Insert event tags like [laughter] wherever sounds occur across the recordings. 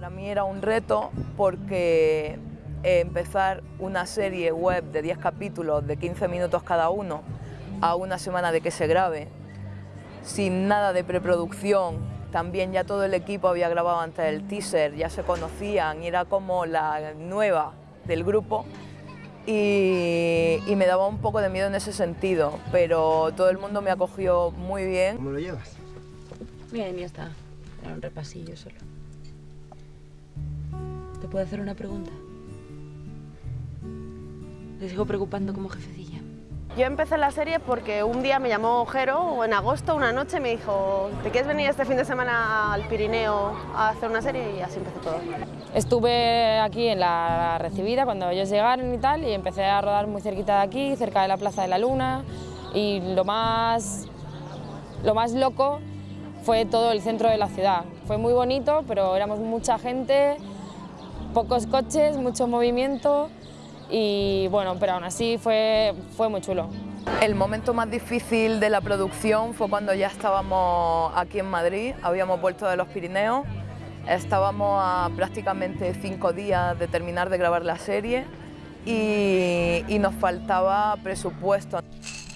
Para mí era un reto porque eh, empezar una serie web de 10 capítulos de 15 minutos cada uno a una semana de que se grabe, sin nada de preproducción, también ya todo el equipo había grabado antes el teaser, ya se conocían y era como la nueva del grupo y, y me daba un poco de miedo en ese sentido, pero todo el mundo me acogió muy bien. ¿Cómo lo llevas? Bien, ya está. Era un repasillo solo. ¿Te puedo hacer una pregunta? ¿Te sigo preocupando como jefecilla? Yo empecé la serie porque un día me llamó Jero, o en agosto, una noche, me dijo ¿te quieres venir este fin de semana al Pirineo a hacer una serie? Y así empezó todo. Estuve aquí en la recibida cuando ellos llegaron y tal, y empecé a rodar muy cerquita de aquí, cerca de la Plaza de la Luna, y lo más, lo más loco fue todo el centro de la ciudad. Fue muy bonito, pero éramos mucha gente, pocos coches, mucho movimiento, y bueno, pero aún así fue, fue muy chulo. El momento más difícil de la producción fue cuando ya estábamos aquí en Madrid, habíamos vuelto de los Pirineos, estábamos a prácticamente cinco días de terminar de grabar la serie y, y nos faltaba presupuesto.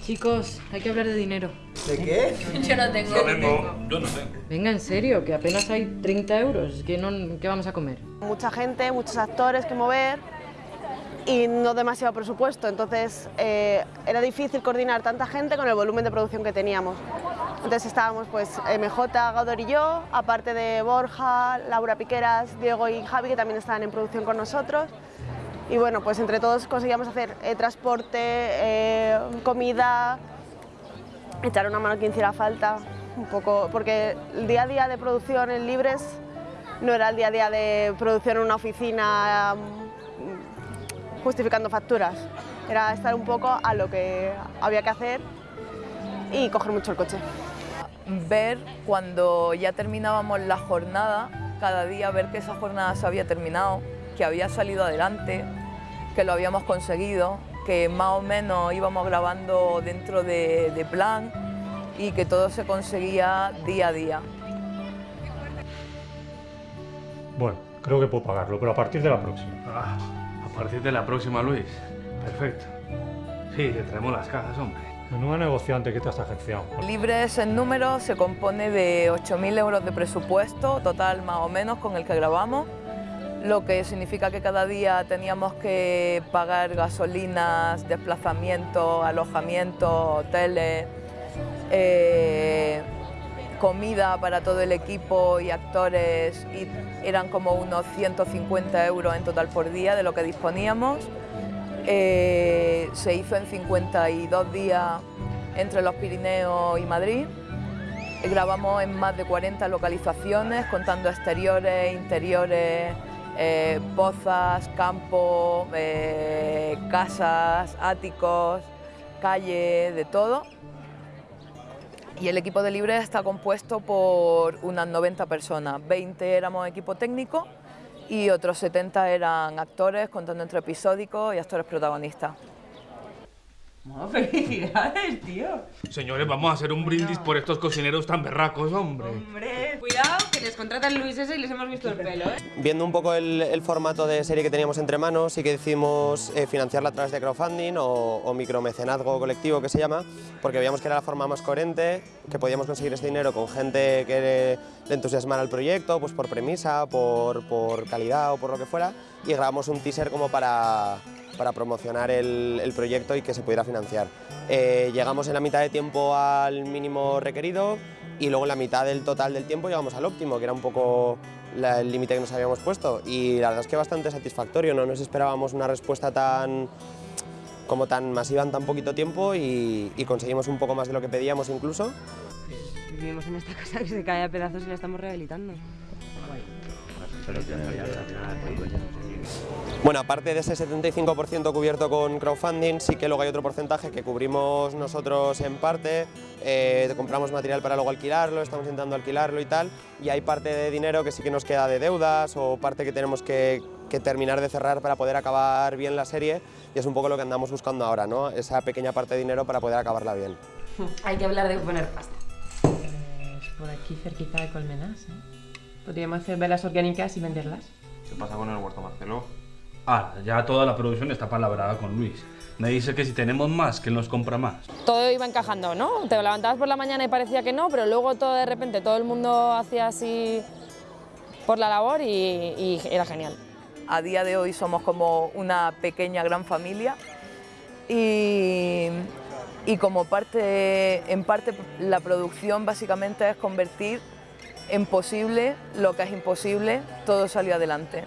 Chicos, hay que hablar de dinero. ¿De qué? Yo no tengo. Yo tengo, yo no tengo. Venga, en serio, que apenas hay 30 euros. ¿Qué, no, ¿Qué vamos a comer? Mucha gente, muchos actores que mover y no demasiado presupuesto, entonces eh, era difícil coordinar tanta gente con el volumen de producción que teníamos. Entonces estábamos pues MJ, Gaudor y yo, aparte de Borja, Laura Piqueras, Diego y Javi que también estaban en producción con nosotros. Y bueno, pues entre todos conseguíamos hacer eh, transporte, eh, comida, echar una mano quien hiciera falta, un poco, porque el día a día de producción en Libres no era el día a día de producción en una oficina mm, justificando facturas, era estar un poco a lo que había que hacer y coger mucho el coche. Ver cuando ya terminábamos la jornada, cada día ver que esa jornada se había terminado, que había salido adelante, que lo habíamos conseguido, que más o menos íbamos grabando dentro de, de plan y que todo se conseguía día a día. Bueno, creo que puedo pagarlo, pero a partir de la próxima. Ah, a partir de la próxima, Luis. Perfecto. Sí, te traemos las cajas, hombre. Menuda negociante que te has agenciado. Libres en número se compone de 8.000 euros de presupuesto total más o menos con el que grabamos, lo que significa que cada día teníamos que pagar gasolinas, desplazamiento, alojamiento, hoteles, eh, comida para todo el equipo y actores y eran como unos 150 euros en total por día de lo que disponíamos. Eh, se hizo en 52 días entre los Pirineos y Madrid. Grabamos en más de 40 localizaciones, contando exteriores, interiores, eh, pozas, campos, eh, casas, áticos, calles, de todo. Y el equipo de Libres está compuesto por unas 90 personas, 20 éramos equipo técnico y otros 70 eran actores, contando entre episódicos y actores protagonistas. No, [laughs] felicidades, tío. Señores, vamos a hacer un brindis por estos cocineros tan berracos, hombre. Hombre, cuidado, que les contratan Luis ese y les hemos visto el pelo, ¿eh? Viendo un poco el, el formato de serie que teníamos entre manos, sí que decidimos eh, financiarla a través de crowdfunding o, o micromecenazgo colectivo que se llama, porque veíamos que era la forma más coherente, que podíamos conseguir ese dinero con gente que le, le entusiasmara el proyecto, pues por premisa, por, por calidad o por lo que fuera, y grabamos un teaser como para, para promocionar el, el proyecto y que se pudiera financiar. Eh, llegamos en la mitad de tiempo al mínimo requerido y luego en la mitad del total del tiempo llegamos al óptimo, que era un poco la- el límite que nos habíamos puesto y la verdad es que bastante satisfactorio, no nos esperábamos una respuesta tan como tan masiva en tan poquito tiempo y, y conseguimos un poco más de lo que pedíamos incluso. Vivimos en esta casa que se cae a pedazos y la estamos rehabilitando. Bueno, aparte de ese 75% cubierto con crowdfunding, sí que luego hay otro porcentaje que cubrimos nosotros en parte, eh, compramos material para luego alquilarlo, estamos intentando alquilarlo y tal, y hay parte de dinero que sí que nos queda de deudas o parte que tenemos que, que terminar de cerrar para poder acabar bien la serie, y es un poco lo que andamos buscando ahora, ¿no? esa pequeña parte de dinero para poder acabarla bien. [laughs] Hay que hablar de poner pasta. Pues por aquí cerquita de Colmenas, ¿eh? Podríamos hacer velas orgánicas y venderlas. ¿Qué pasa con el huerto Marcelo? Ah, ya toda la producción está palabrada con Luis. Me dice que si tenemos más, que él nos compra más. Todo iba encajando, ¿no? Te levantabas por la mañana y parecía que no, pero luego todo de repente todo el mundo hacía así por la labor y, y era genial. A día de hoy somos como una pequeña gran familia y, y como parte, en parte la producción básicamente es convertir en posible lo que es imposible, todo salió adelante.